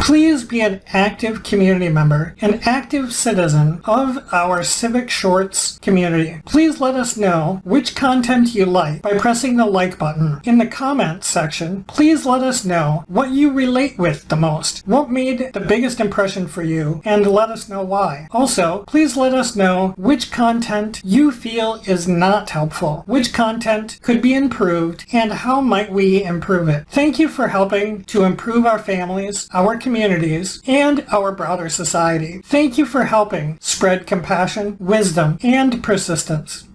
Please be an active community member, an active citizen of our Civic Shorts community. Please let us know which content you like by pressing the like button. In the comments section, please let us know what you relate with the most, what made the biggest impression for you, and let us know why. Also, please let us know which content you feel is not helpful, which content could be improved, and how might we improve it. Thank you for helping to improve our families, our communities, and our broader society. Thank you for helping spread compassion, wisdom, and persistence.